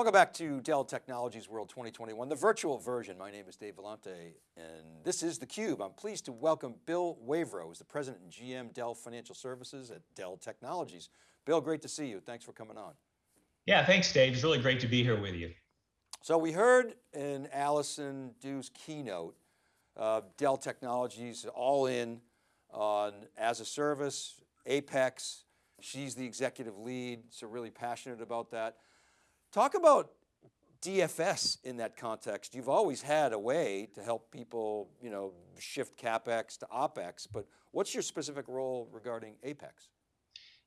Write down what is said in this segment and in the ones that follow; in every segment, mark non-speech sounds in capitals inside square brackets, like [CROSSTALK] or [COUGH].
Welcome back to Dell Technologies World 2021, the virtual version. My name is Dave Vellante and this is theCUBE. I'm pleased to welcome Bill Wavro, who's the President and GM Dell Financial Services at Dell Technologies. Bill, great to see you. Thanks for coming on. Yeah, thanks Dave. It's really great to be here with you. So we heard in Allison Dew's keynote, uh, Dell Technologies all in on as a service, Apex, she's the executive lead, so really passionate about that. Talk about DFS in that context. You've always had a way to help people, you know, shift CapEx to OpEx, but what's your specific role regarding Apex?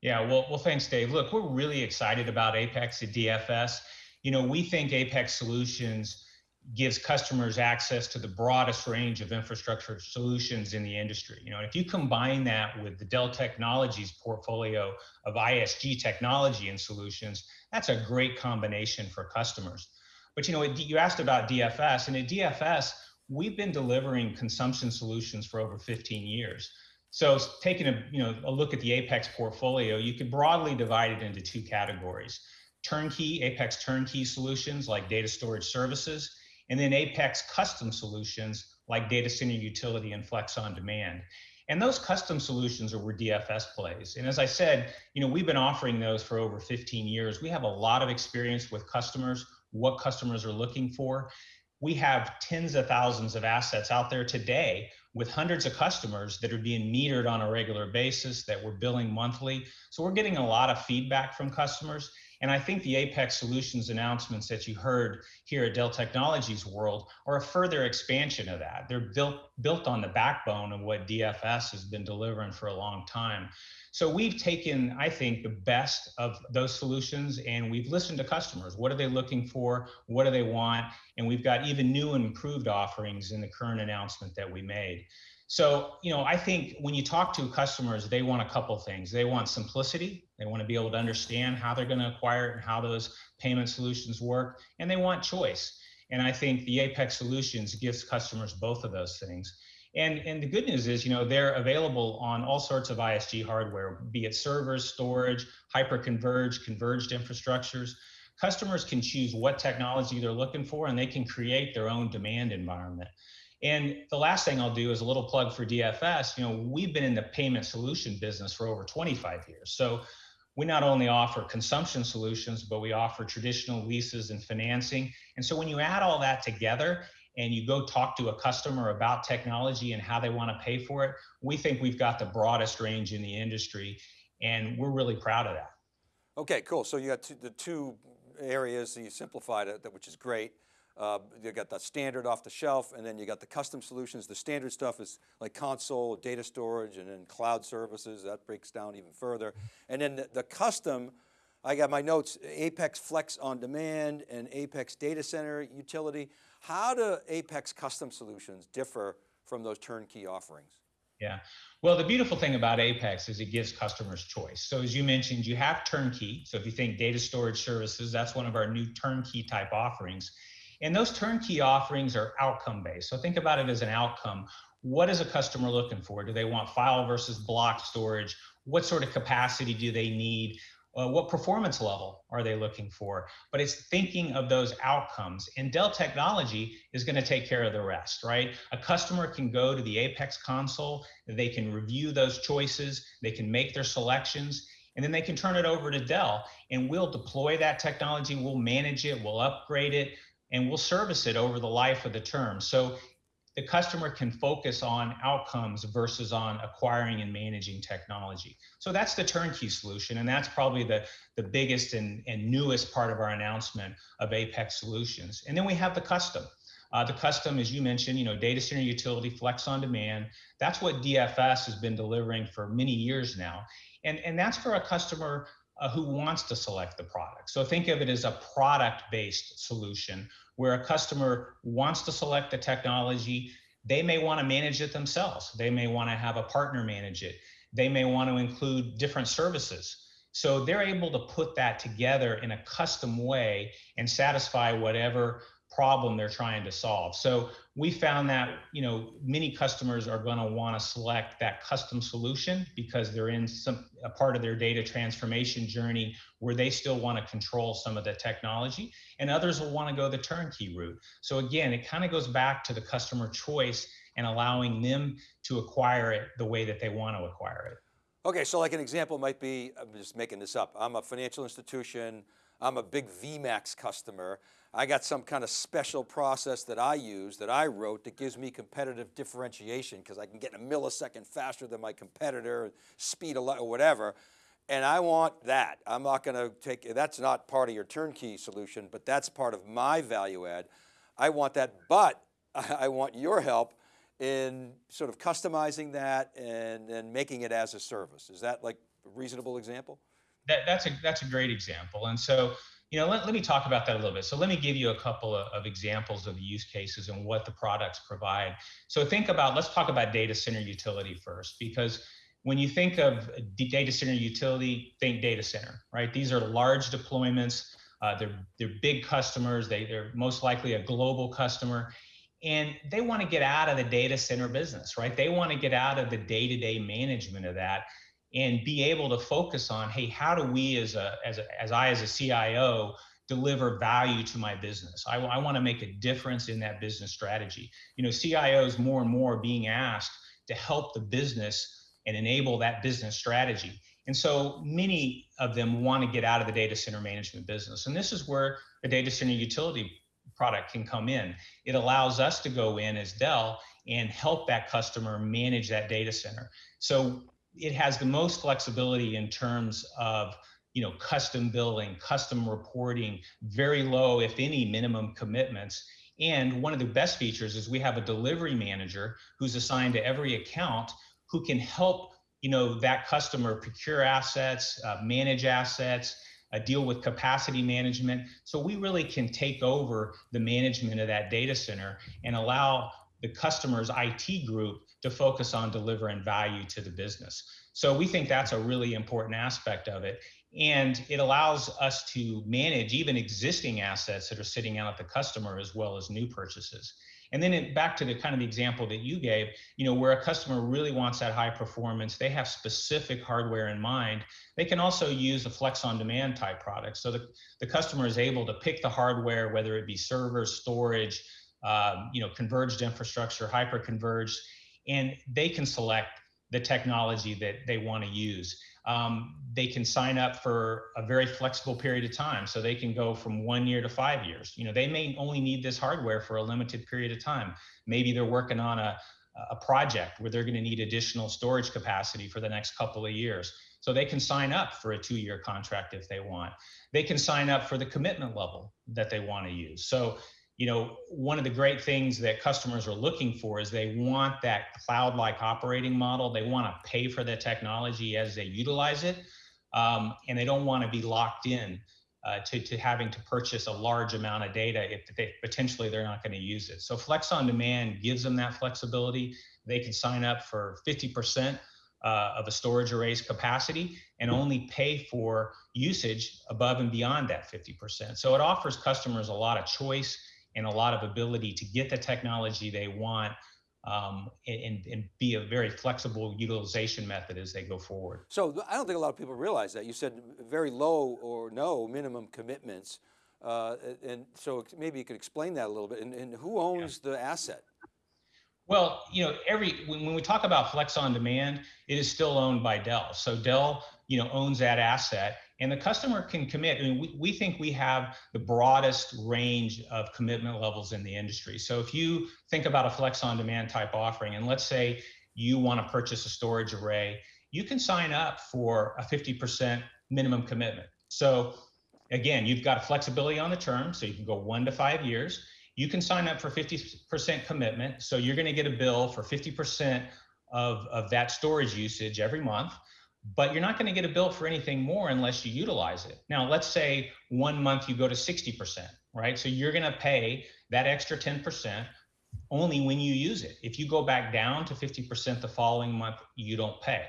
Yeah, well, well, thanks, Dave. Look, we're really excited about Apex at DFS. You know, we think Apex Solutions gives customers access to the broadest range of infrastructure solutions in the industry. You know, if you combine that with the Dell Technologies portfolio of ISG technology and solutions, that's a great combination for customers. But you know, you asked about DFS, and at DFS, we've been delivering consumption solutions for over 15 years. So taking a, you know, a look at the Apex portfolio, you could broadly divide it into two categories. Turnkey, Apex turnkey solutions like data storage services, and then Apex custom solutions like data center utility and flex on demand. And those custom solutions are where DFS plays. And as I said, you know, we've been offering those for over 15 years. We have a lot of experience with customers, what customers are looking for. We have tens of thousands of assets out there today with hundreds of customers that are being metered on a regular basis that we're billing monthly. So we're getting a lot of feedback from customers. And I think the Apex Solutions announcements that you heard here at Dell Technologies World are a further expansion of that. They're built, built on the backbone of what DFS has been delivering for a long time. So we've taken, I think, the best of those solutions and we've listened to customers. What are they looking for? What do they want? And we've got even new and improved offerings in the current announcement that we made. So, you know, I think when you talk to customers, they want a couple things. They want simplicity. They want to be able to understand how they're going to acquire it and how those payment solutions work. And they want choice. And I think the Apex Solutions gives customers both of those things. And, and the good news is, you know, they're available on all sorts of ISG hardware, be it servers, storage, hyper-converged, converged infrastructures. Customers can choose what technology they're looking for and they can create their own demand environment. And the last thing I'll do is a little plug for DFS. You know, we've been in the payment solution business for over 25 years. So we not only offer consumption solutions, but we offer traditional leases and financing. And so when you add all that together and you go talk to a customer about technology and how they want to pay for it, we think we've got the broadest range in the industry. And we're really proud of that. Okay, cool. So you got two, the two areas, that you simplified it, which is great. Uh, you got the standard off the shelf and then you got the custom solutions. The standard stuff is like console, data storage, and then cloud services. That breaks down even further. And then the, the custom, I got my notes, Apex Flex on Demand and Apex Data Center Utility. How do Apex custom solutions differ from those turnkey offerings? Yeah. Well, the beautiful thing about Apex is it gives customers choice. So as you mentioned, you have turnkey. So if you think data storage services, that's one of our new turnkey type offerings. And those turnkey offerings are outcome based. So think about it as an outcome. What is a customer looking for? Do they want file versus block storage? What sort of capacity do they need? Uh, what performance level are they looking for? But it's thinking of those outcomes. And Dell Technology is going to take care of the rest, right? A customer can go to the Apex console, they can review those choices, they can make their selections, and then they can turn it over to Dell and we'll deploy that technology, we'll manage it, we'll upgrade it, and we'll service it over the life of the term. So the customer can focus on outcomes versus on acquiring and managing technology. So that's the turnkey solution, and that's probably the, the biggest and, and newest part of our announcement of Apex Solutions. And then we have the custom. Uh, the custom, as you mentioned, you know, data center utility, flex on demand. That's what DFS has been delivering for many years now. And, and that's for a customer uh, who wants to select the product. So think of it as a product-based solution where a customer wants to select the technology. They may want to manage it themselves. They may want to have a partner manage it. They may want to include different services. So they're able to put that together in a custom way and satisfy whatever problem they're trying to solve. So we found that you know many customers are going to want to select that custom solution because they're in some a part of their data transformation journey where they still want to control some of the technology, and others will want to go the turnkey route. So again, it kind of goes back to the customer choice and allowing them to acquire it the way that they want to acquire it. Okay, so like an example might be, I'm just making this up. I'm a financial institution. I'm a big VMAX customer. I got some kind of special process that I use, that I wrote, that gives me competitive differentiation because I can get a millisecond faster than my competitor, speed a lot or whatever. And I want that. I'm not going to take, that's not part of your turnkey solution, but that's part of my value add. I want that, but [LAUGHS] I want your help in sort of customizing that and, and making it as a service. Is that like a reasonable example? That, that's, a, that's a great example. And so you know, let, let me talk about that a little bit. So let me give you a couple of, of, examples of use cases and what the products provide. So think about, let's talk about data center utility first, because when you think of data center utility, think data center, right? These are large deployments. Uh, they're, they're big customers. They, they're most likely a global customer. And they want to get out of the data center business, right? They want to get out of the day-to-day -day management of that and be able to focus on, hey, how do we as a, as, a, as I as a CIO deliver value to my business? I, I want to make a difference in that business strategy. You know, CIOs more and more being asked to help the business and enable that business strategy. And so many of them want to get out of the data center management business. And this is where the data center utility product can come in. It allows us to go in as Dell and help that customer manage that data center. So it has the most flexibility in terms of you know custom billing custom reporting very low if any minimum commitments. And one of the best features is we have a delivery manager who's assigned to every account who can help you know that customer procure assets uh, manage assets uh, deal with capacity management. So we really can take over the management of that data center and allow the customer's IT group to focus on delivering value to the business. So we think that's a really important aspect of it. And it allows us to manage even existing assets that are sitting out at the customer as well as new purchases. And then it, back to the kind of the example that you gave, you know, where a customer really wants that high performance, they have specific hardware in mind. They can also use a flex on demand type product. So the, the customer is able to pick the hardware, whether it be servers, storage, um, you know, converged infrastructure, hyper converged, and they can select the technology that they want to use. Um, they can sign up for a very flexible period of time. So they can go from one year to five years. You know, they may only need this hardware for a limited period of time. Maybe they're working on a, a project where they're going to need additional storage capacity for the next couple of years. So they can sign up for a two year contract if they want. They can sign up for the commitment level that they want to use. So you know, one of the great things that customers are looking for is they want that cloud-like operating model. They want to pay for the technology as they utilize it, um, and they don't want to be locked in uh, to, to having to purchase a large amount of data if they, potentially they're not going to use it. So Flex on Demand gives them that flexibility. They can sign up for 50% uh, of a storage array's capacity and only pay for usage above and beyond that 50%. So it offers customers a lot of choice and a lot of ability to get the technology they want um, and, and, be a very flexible utilization method as they go forward. So I don't think a lot of people realize that. You said very low or no minimum commitments. Uh, and so maybe you could explain that a little bit. And, and who owns yeah. the asset? Well, you know, every when, when we talk about Flex on Demand, it is still owned by Dell. So Dell, you know, owns that asset and the customer can commit. I mean, we, we think we have the broadest range of commitment levels in the industry. So if you think about a flex on demand type offering, and let's say you want to purchase a storage array, you can sign up for a 50% minimum commitment. So again, you've got flexibility on the term, so you can go one to five years. You can sign up for 50% commitment. So you're going to get a bill for 50% of, of that storage usage every month but you're not going to get a bill for anything more unless you utilize it. Now, let's say one month you go to 60%, right? So you're going to pay that extra 10% only when you use it. If you go back down to 50% the following month, you don't pay.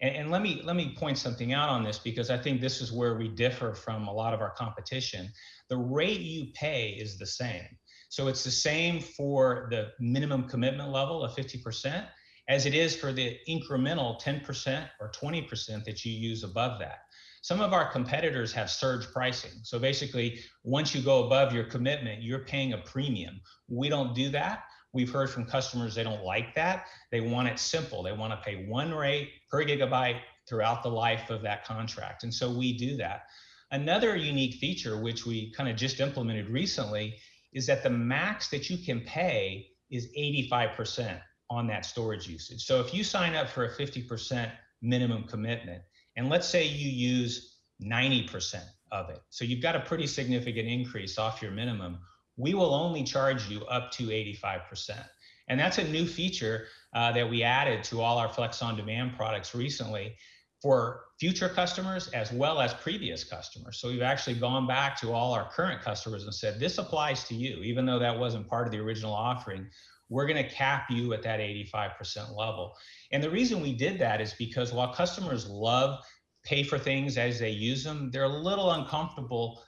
And, and, let me let me point something out on this because I think this is where we differ from a lot of our competition. The rate you pay is the same. So it's the same for the minimum commitment level of 50% as it is for the incremental 10% or 20% that you use above that. Some of our competitors have surge pricing. So basically, once you go above your commitment, you're paying a premium. We don't do that. We've heard from customers they don't like that. They want it simple. They want to pay one rate per gigabyte throughout the life of that contract. And so we do that. Another unique feature, which we kind of just implemented recently, is that the max that you can pay is 85% on that storage usage. So if you sign up for a 50% minimum commitment, and let's say you use 90% of it, so you've got a pretty significant increase off your minimum, we will only charge you up to 85%. And that's a new feature uh, that we added to all our Flex on Demand products recently for future customers as well as previous customers. So we've actually gone back to all our current customers and said, this applies to you, even though that wasn't part of the original offering. We're going to cap you at that 85% level. And the reason we did that is because while customers love pay for things as they use them, they're a little uncomfortable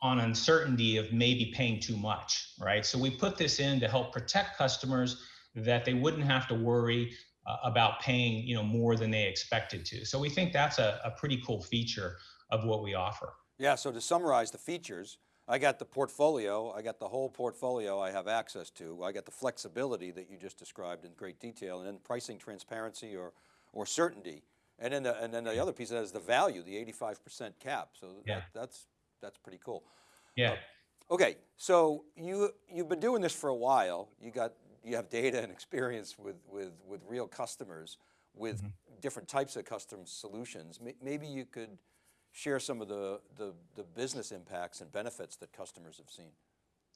on uncertainty of maybe paying too much, right? So we put this in to help protect customers that they wouldn't have to worry uh, about paying, you know, more than they expected to. So we think that's a, a pretty cool feature of what we offer. Yeah, so to summarize the features, I got the portfolio, I got the whole portfolio I have access to, I got the flexibility that you just described in great detail, and then pricing transparency or, or certainty. And then, the, and then the other piece of that is the value, the 85% cap. So yeah. that, that's that's pretty cool. Yeah. Uh, okay, so you you've been doing this for a while. You got you have data and experience with with with real customers with mm -hmm. different types of custom solutions. Maybe you could share some of the, the the business impacts and benefits that customers have seen.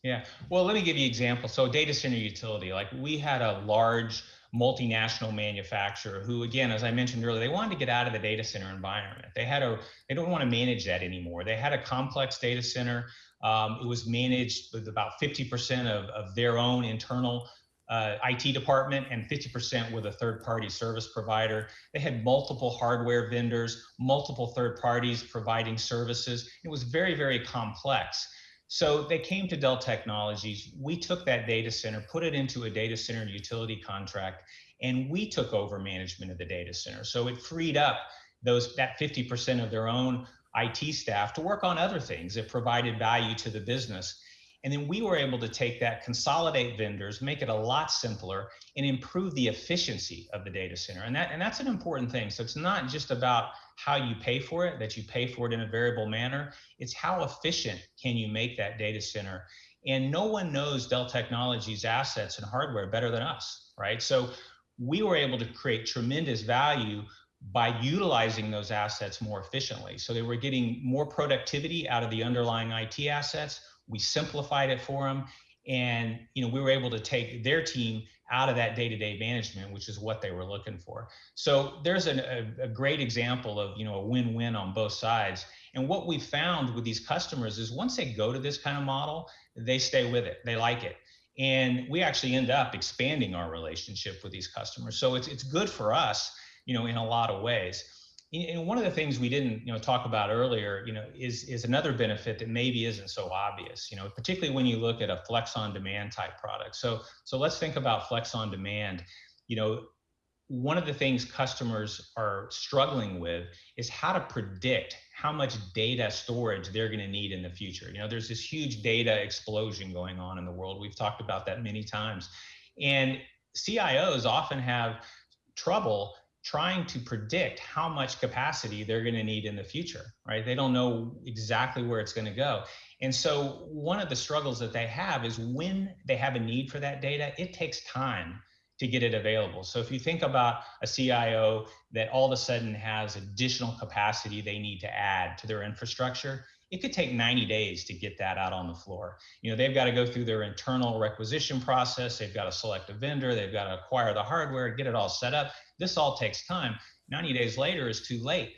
Yeah, well, let me give you an example. So data center utility, like we had a large multinational manufacturer who, again, as I mentioned earlier, they wanted to get out of the data center environment. They had a, they don't want to manage that anymore. They had a complex data center. Um, it was managed with about 50% of, of their own internal uh, IT department and 50% with a third party service provider. They had multiple hardware vendors, multiple third parties providing services. It was very, very complex. So they came to Dell Technologies. We took that data center, put it into a data center utility contract, and we took over management of the data center. So it freed up those that 50% of their own IT staff to work on other things. It provided value to the business. And then we were able to take that, consolidate vendors, make it a lot simpler, and improve the efficiency of the data center. And that and that's an important thing. So it's not just about how you pay for it, that you pay for it in a variable manner. It's how efficient can you make that data center. And no one knows Dell Technologies assets and hardware better than us, right? So we were able to create tremendous value by utilizing those assets more efficiently. So they were getting more productivity out of the underlying IT assets. We simplified it for them. And you know, we were able to take their team out of that day-to-day management, which is what they were looking for. So there's an, a, a great example of you know a win-win on both sides. And what we found with these customers is once they go to this kind of model, they stay with it. They like it. And we actually end up expanding our relationship with these customers. So it's, it's good for us, you know, in a lot of ways and one of the things we didn't you know talk about earlier you know is is another benefit that maybe isn't so obvious you know particularly when you look at a flex on demand type product. So so let's think about flex on demand. You know one of the things customers are struggling with is how to predict how much data storage they're going to need in the future. You know there's this huge data explosion going on in the world. We've talked about that many times. And cios often have trouble trying to predict how much capacity they're going to need in the future, right? They don't know exactly where it's going to go. And so one of the struggles that they have is when they have a need for that data, it takes time to get it available. So if you think about a CIO that all of a sudden has additional capacity they need to add to their infrastructure, it could take 90 days to get that out on the floor. You know, they've got to go through their internal requisition process. They've got to select a vendor. They've got to acquire the hardware, get it all set up. This all takes time. 90 days later is too late.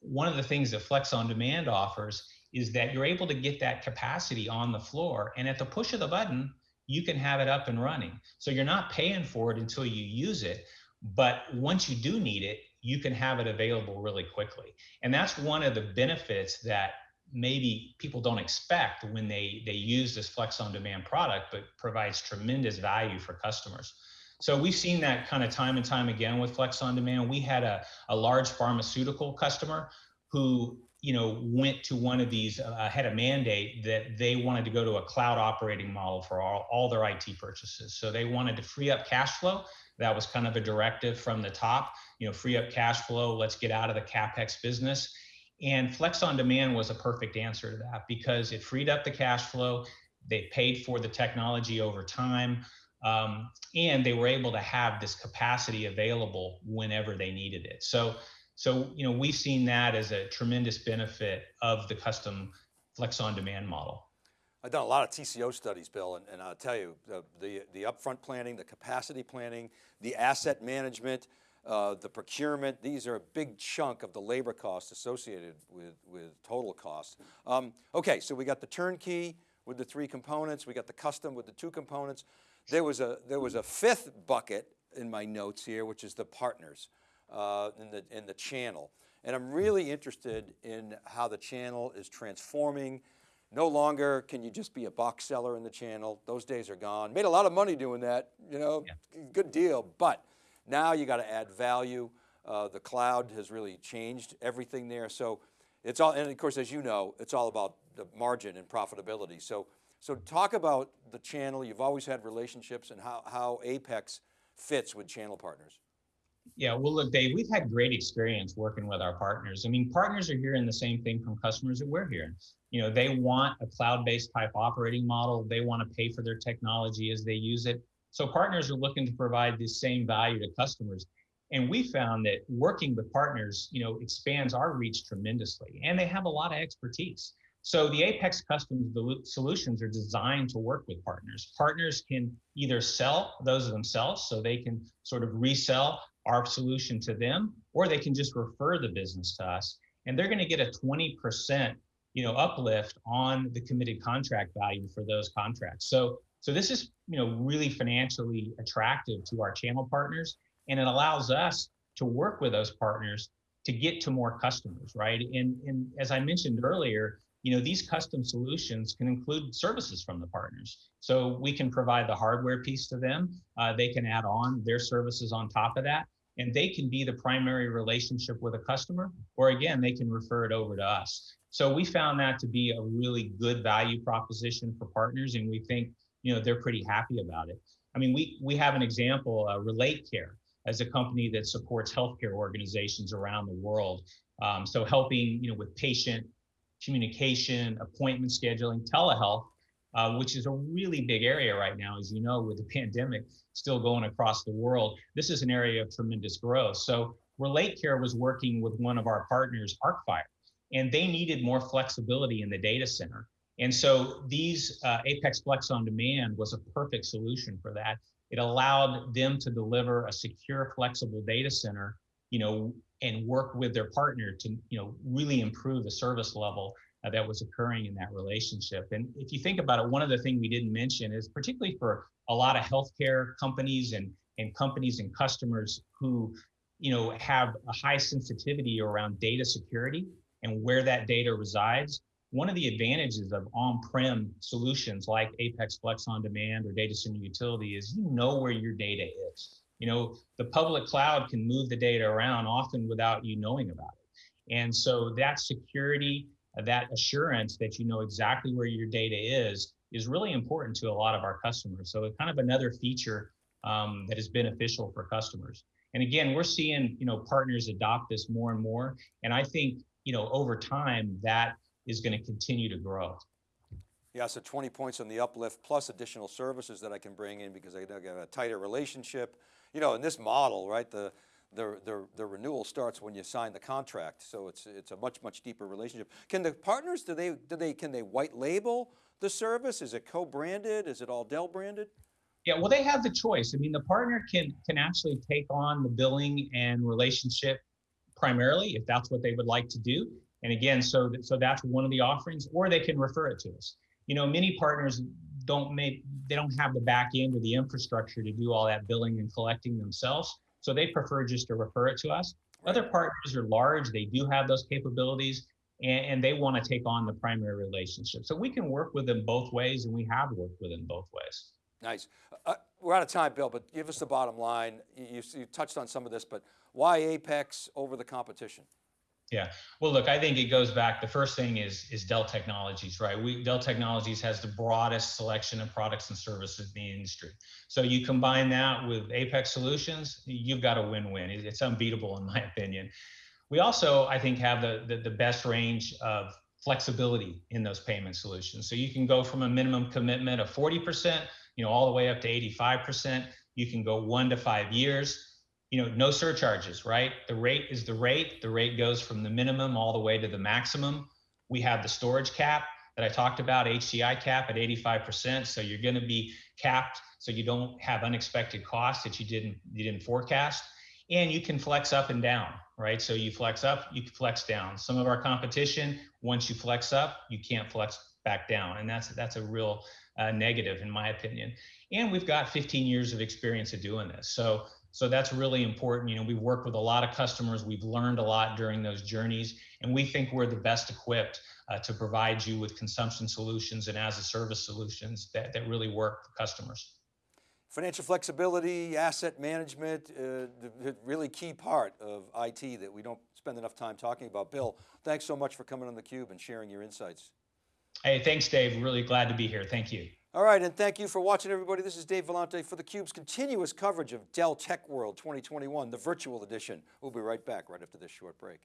One of the things that Flex on Demand offers is that you're able to get that capacity on the floor. And at the push of the button, you can have it up and running. So you're not paying for it until you use it. But once you do need it, you can have it available really quickly. And that's one of the benefits that maybe people don't expect when they they use this flex on demand product but provides tremendous value for customers so we've seen that kind of time and time again with flex on demand we had a, a large pharmaceutical customer who you know went to one of these uh, had a mandate that they wanted to go to a cloud operating model for all, all their it purchases so they wanted to free up cash flow that was kind of a directive from the top you know free up cash flow let's get out of the capex business and Flex on Demand was a perfect answer to that because it freed up the cash flow. They paid for the technology over time. Um, and they were able to have this capacity available whenever they needed it. So, so you know, we've seen that as a tremendous benefit of the custom Flex on Demand model. I've done a lot of TCO studies, Bill, and, and I'll tell you, the, the, the upfront planning, the capacity planning, the asset management, uh, the procurement, these are a big chunk of the labor costs associated with, with total cost. Um, okay, so we got the turnkey with the three components, we got the custom with the two components. There was a, there was a fifth bucket in my notes here, which is the partners uh, in, the, in the channel. And I'm really interested in how the channel is transforming. No longer can you just be a box seller in the channel. Those days are gone. Made a lot of money doing that, you know, yeah. good deal. But now you got to add value. Uh, the cloud has really changed everything there. So it's all, and of course, as you know, it's all about the margin and profitability. So, so talk about the channel. You've always had relationships and how, how Apex fits with channel partners. Yeah, well, look, Dave, we've had great experience working with our partners. I mean, partners are hearing the same thing from customers that we're hearing. You know, they want a cloud-based type operating model. They want to pay for their technology as they use it. So partners are looking to provide the same value to customers. And we found that working with partners, you know, expands our reach tremendously and they have a lot of expertise. So the Apex Custom solutions are designed to work with partners. Partners can either sell those themselves, so they can sort of resell our solution to them, or they can just refer the business to us. And they're going to get a 20% you know, uplift on the committed contract value for those contracts. So so this is, you know, really financially attractive to our channel partners, and it allows us to work with those partners to get to more customers, right? And, and as I mentioned earlier, you know, these custom solutions can include services from the partners. So we can provide the hardware piece to them. Uh, they can add on their services on top of that, and they can be the primary relationship with a customer, or again, they can refer it over to us. So we found that to be a really good value proposition for partners, and we think you know, they're pretty happy about it. I mean, we, we have an example, uh, Relate Care, as a company that supports healthcare organizations around the world. Um, so helping, you know, with patient communication, appointment scheduling, telehealth, uh, which is a really big area right now, as you know, with the [LAUGHS] pandemic still going across the world. This is an area of tremendous growth. So Relate Care was working with one of our partners, Arcfire, and they needed more flexibility in the data center. And so these uh, Apex Flex on Demand was a perfect solution for that. It allowed them to deliver a secure, flexible data center, you know, and work with their partner to, you know, really improve the service level uh, that was occurring in that relationship. And if you think about it, one of the things we didn't mention is particularly for a lot of healthcare companies and and companies and customers who, you know, have a high sensitivity around data security and where that data resides one of the advantages of on-prem solutions like Apex Flex on Demand or Data Center Utility is you know where your data is. You know, the public cloud can move the data around often without you knowing about it. And so that security, that assurance that you know exactly where your data is, is really important to a lot of our customers. So it's kind of another feature um, that is beneficial for customers. And again, we're seeing, you know, partners adopt this more and more. And I think, you know, over time that is going to continue to grow. Yeah, so 20 points on the uplift plus additional services that I can bring in because I get a tighter relationship. You know, in this model, right, the, the, the, the, renewal starts when you sign the contract. So it's, it's a much, much deeper relationship. Can the partners, do they, do they, can they white label the service? Is it co-branded? Is it all Dell branded? Yeah, well, they have the choice. I mean, the partner can, can actually take on the billing and relationship primarily if that's what they would like to do. And again, so so that's one of the offerings, or they can refer it to us. You know, many partners don't make they don't have the back end or the infrastructure to do all that billing and collecting themselves, so they prefer just to refer it to us. Other partners are large; they do have those capabilities, and, and they want to take on the primary relationship. So we can work with them both ways, and we have worked with them both ways. Nice. Uh, we're out of time, Bill, but give us the bottom line. You, you, you touched on some of this, but why Apex over the competition? Yeah. Well, look, I think it goes back. The first thing is is Dell Technologies, right? We Dell Technologies has the broadest selection of products and services in the industry. So you combine that with Apex Solutions, you've got a win-win. It's unbeatable in my opinion. We also, I think, have the, the, the best range of flexibility in those payment solutions. So you can go from a minimum commitment of 40%, you know, all the way up to 85%. You can go one to five years you know, no surcharges, right? The rate is the rate. The rate goes from the minimum all the way to the maximum. We have the storage cap that I talked about, HCI cap at 85%. So you're going to be capped so you don't have unexpected costs that you didn't you didn't forecast. And you can flex up and down, right? So you flex up, you can flex down. Some of our competition, once you flex up, you can't flex back down, and that's that's a real uh, negative in my opinion. And we've got 15 years of experience of doing this, so so that's really important. You know, we've worked with a lot of customers. We've learned a lot during those journeys, and we think we're the best equipped uh, to provide you with consumption solutions and as a service solutions that, that really work for customers. Financial flexibility, asset management, uh, the really key part of IT that we don't spend enough time talking about. Bill, thanks so much for coming on theCUBE and sharing your insights. Hey, thanks Dave, really glad to be here, thank you. All right, and thank you for watching everybody. This is Dave Vellante for theCUBE's continuous coverage of Dell Tech World 2021, the virtual edition. We'll be right back right after this short break.